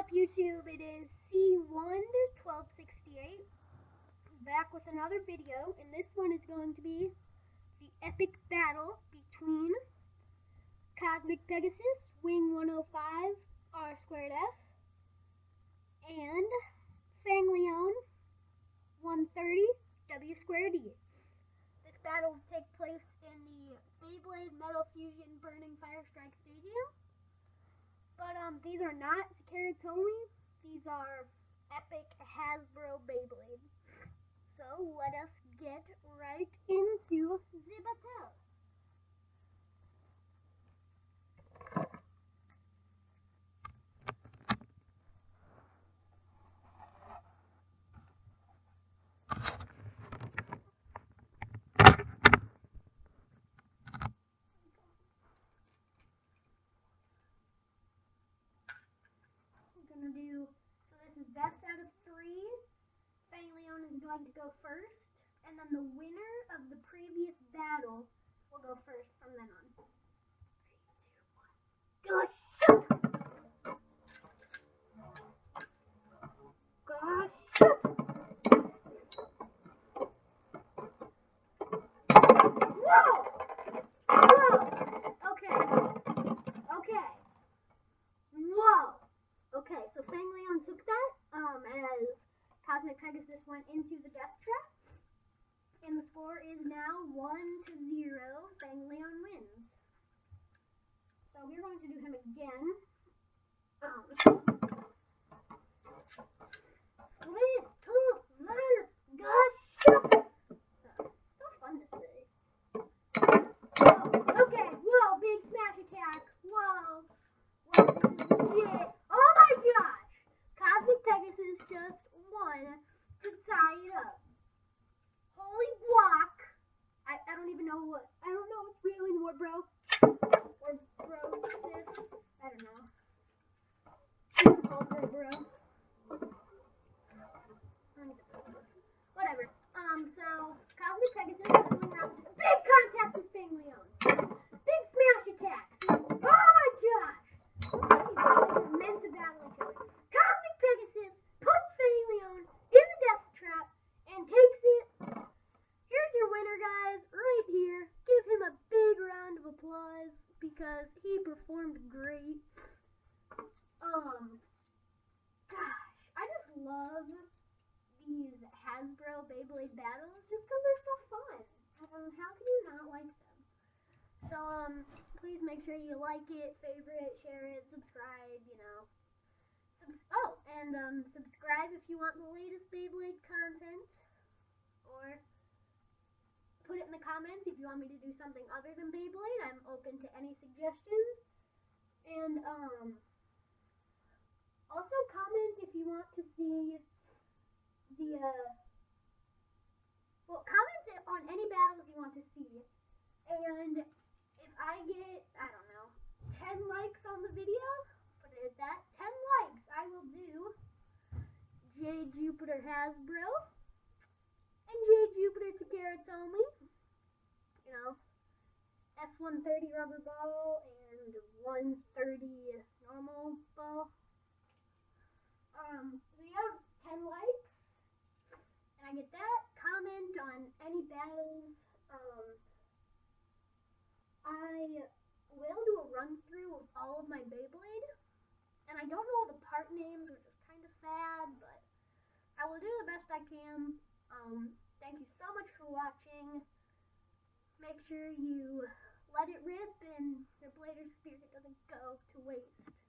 up, YouTube? It is C11268 back with another video, and this one is going to be the epic battle between Cosmic Pegasus, Wing 105, R squared F, and Fang Leone 130, W squared E. This battle will take place in the Beyblade Metal Fusion Burning Fire Strike Stadium. But um, these are not Takara Tomy. These are epic Hasbro Beyblade. So let us get right into the battle. Gonna do, so this is best out of three. Fang Leone is going to go first, and then the winner of the previous battle will go first from then on. Three, two, one. Gosh! Gosh! Whoa! Whoa! Okay. Okay. Whoa! Okay, so Fang Leone took that um, as Cosmic Pegasus went into the death trap. And the score is now 1 to 0. Fang Leone wins. So we're going to do him again. Um, two, one, gosh! So fun to say. Whoa, okay, whoa, big smash attack. Whoa. Whoa, this is legit. Oh my gosh! Cosmic Pegasus just won to tie it up. Holy block! I, I don't even know what I don't know what's real anymore, bro. Or bro, sis. I don't know. Oh, bro, bro. Whatever. Um, so Cosmic Pegasus is going out to big contact with Fangleon. Big smash attacks. Oh my gosh! Looks like these guys are meant to battle each other. Cosmic Pegasus puts Fangleon in the death trap and takes it. Here's your winner, guys, right here. Give him a big round of applause because he performed great. Um, gosh, I just love these Hasbro Beyblade battles just because they're. Um, how can you not like them? So, um, please make sure you like it, favorite, share it, subscribe, you know. Subs- oh, and um, subscribe if you want the latest Beyblade content. Or put it in the comments if you want me to do something other than Beyblade. I'm open to any suggestions. And, um, also comment if you want to see the, uh, on any battles you want to see. And if I get, I don't know, 10 likes on the video, put it at that, 10 likes, I will do J Jupiter Hasbro and J Jupiter Takara Tomy. You know, S130 rubber ball and 130 normal ball. Um, so have 10 likes, and I get that. Comment on um, I will do a run through of all of my Beyblade, and I don't know all the part names, which is kind of sad, but I will do the best I can. Um, thank you so much for watching. Make sure you let it rip and your blader spirit doesn't go to waste.